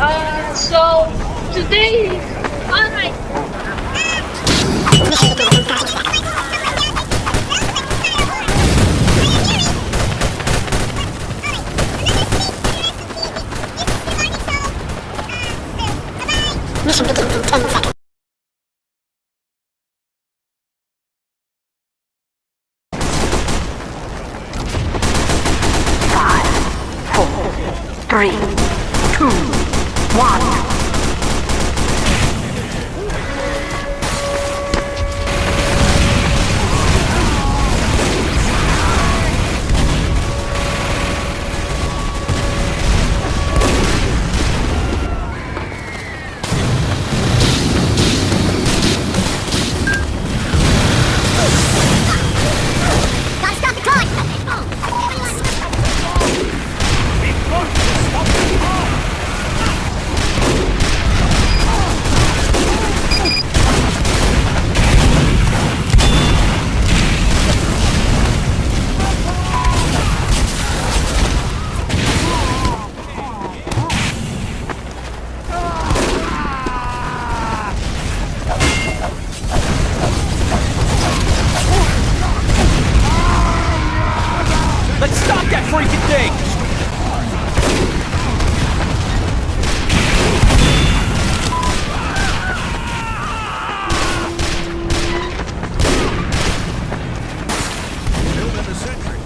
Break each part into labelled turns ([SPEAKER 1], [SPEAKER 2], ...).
[SPEAKER 1] Uh, so today, alright.
[SPEAKER 2] Listen to the
[SPEAKER 3] century.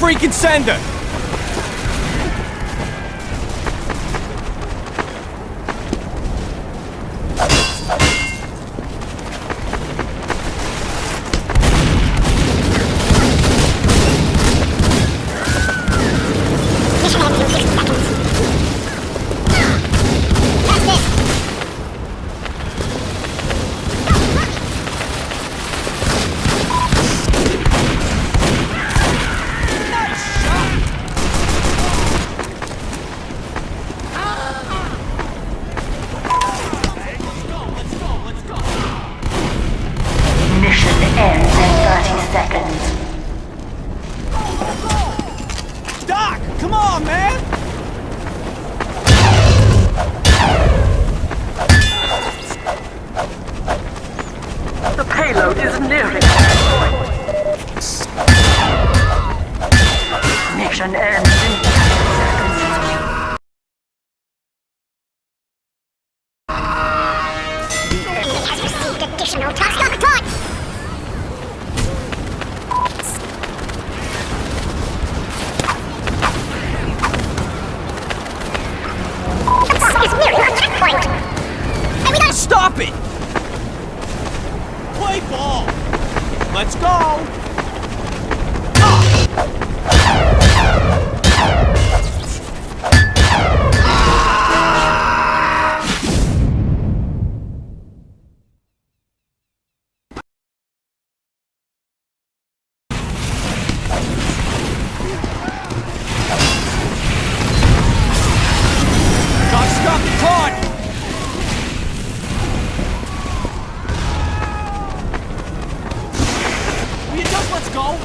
[SPEAKER 3] freaking sender!
[SPEAKER 2] Play ball! Let's go! Ah! go?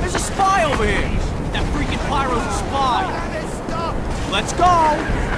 [SPEAKER 2] There's a spy over here! That
[SPEAKER 3] freaking pyro's a spy! Let's go!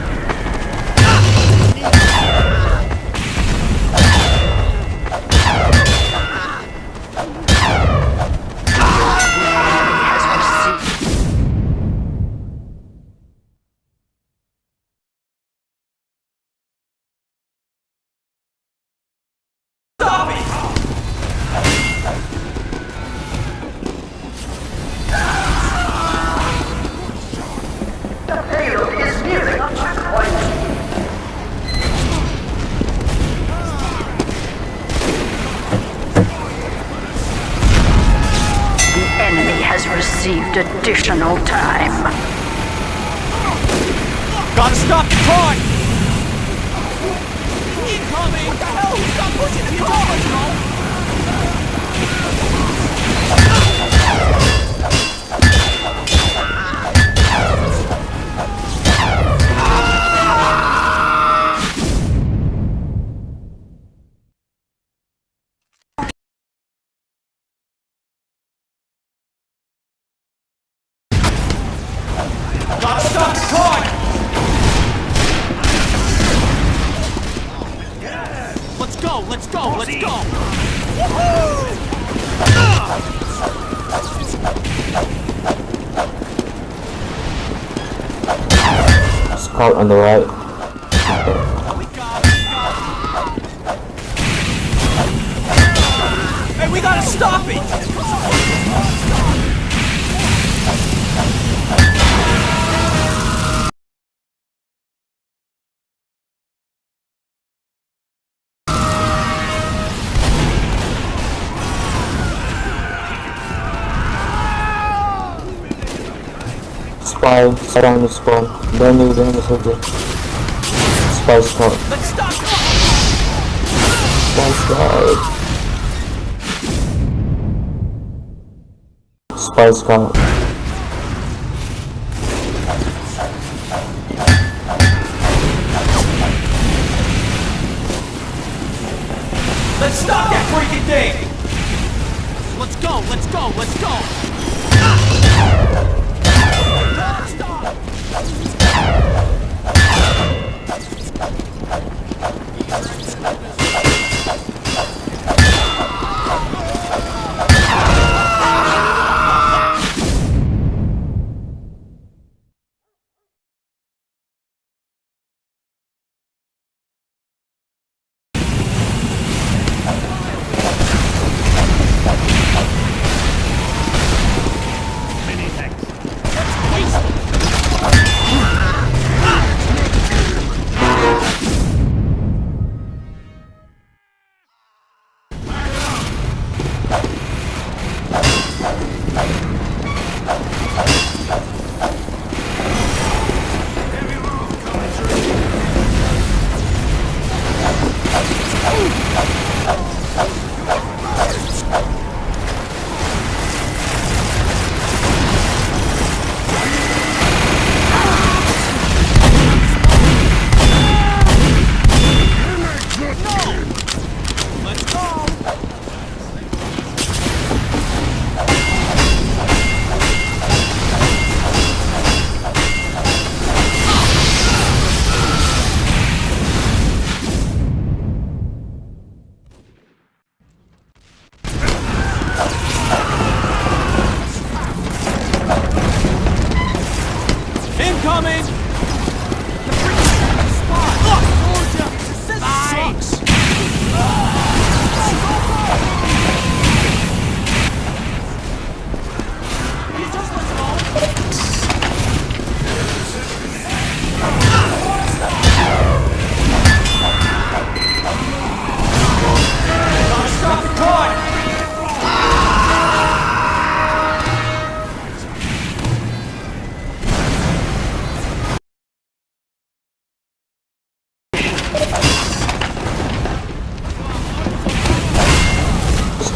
[SPEAKER 4] Received additional time.
[SPEAKER 3] Gotta stop the car! Incoming! What the hell? Stop pushing the car!
[SPEAKER 5] On the right. Spy, surround the spawn. Don't leave them soldier. Spy scout.
[SPEAKER 3] Let's stop the
[SPEAKER 5] Spy scout. Spy scout.
[SPEAKER 3] Let's stop that freaking thing! Let's go, let's go, let's go!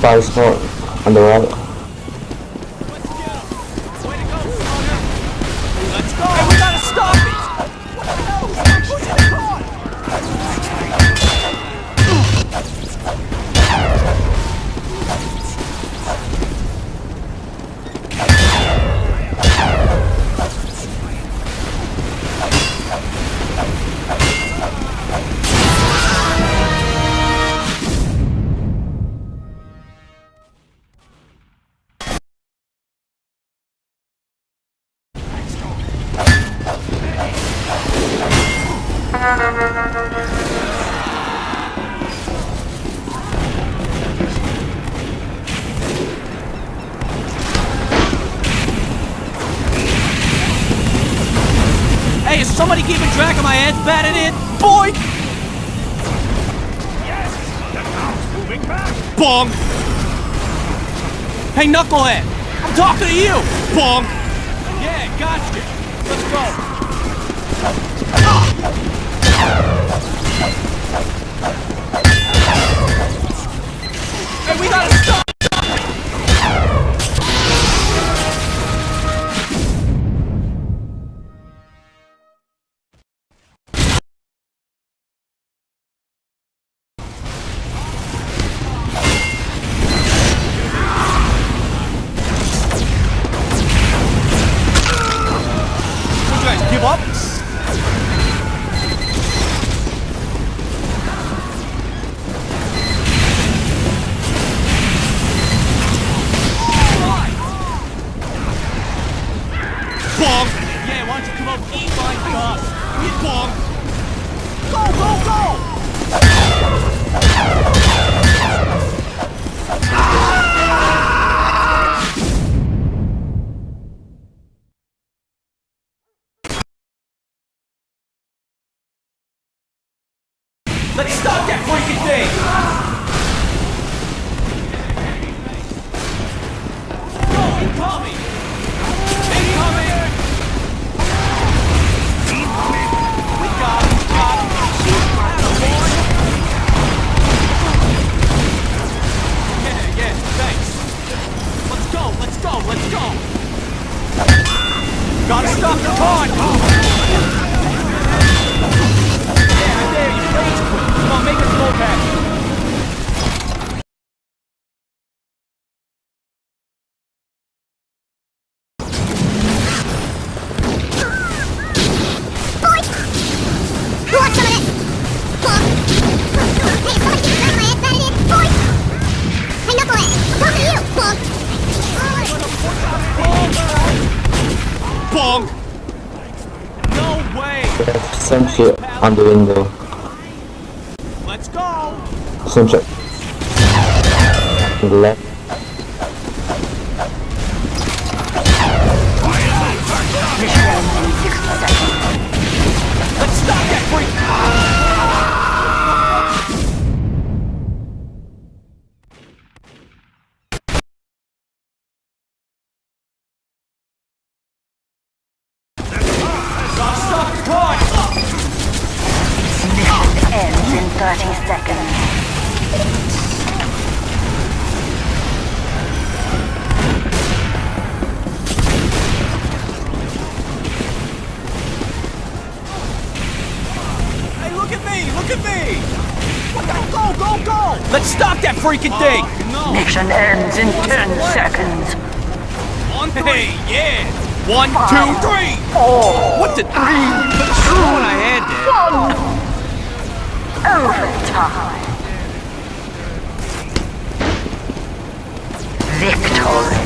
[SPEAKER 5] Spy scout on the right.
[SPEAKER 3] Boy! Bong! Hey, Knucklehead! I'm talking to you! Bong! Yeah, gotcha! Let's go! Hey, we gotta stop!
[SPEAKER 5] Shit on the window.
[SPEAKER 3] Let's go!
[SPEAKER 5] Shit. On the left.
[SPEAKER 4] Mission ends in 60 seconds.
[SPEAKER 3] Let's stop that freak! Stop that freaking thing! no!
[SPEAKER 4] Mission ends in 10 seconds.
[SPEAKER 3] On three! Hey, yeah! One, two, three!
[SPEAKER 4] Four,
[SPEAKER 3] What the? That's true what I had there.
[SPEAKER 4] overtime. Victory.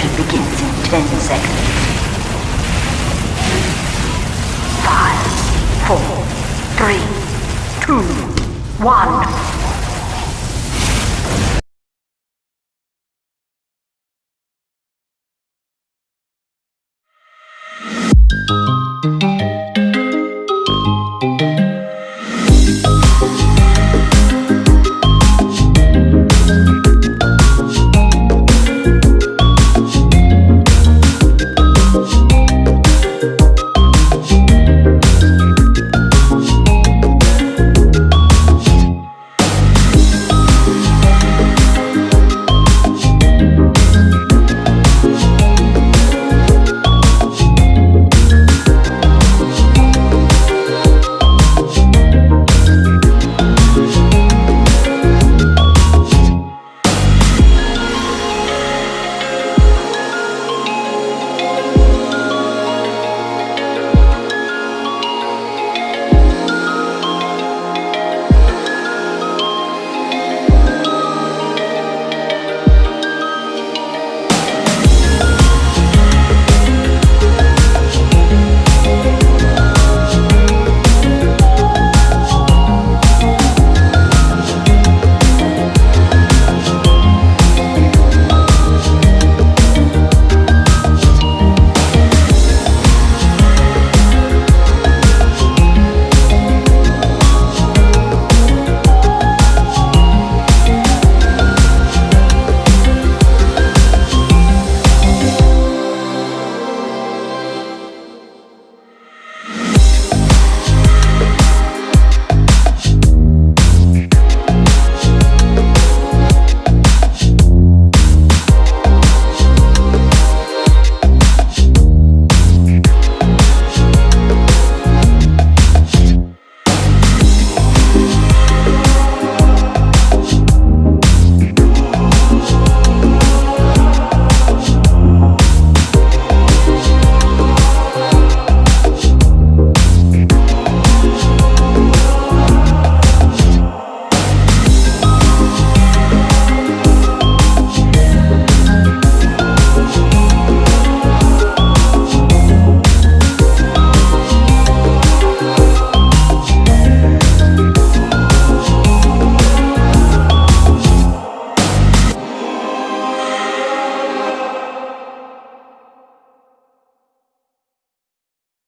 [SPEAKER 4] Mission begins in 10 seconds. Five, four, three, two, one.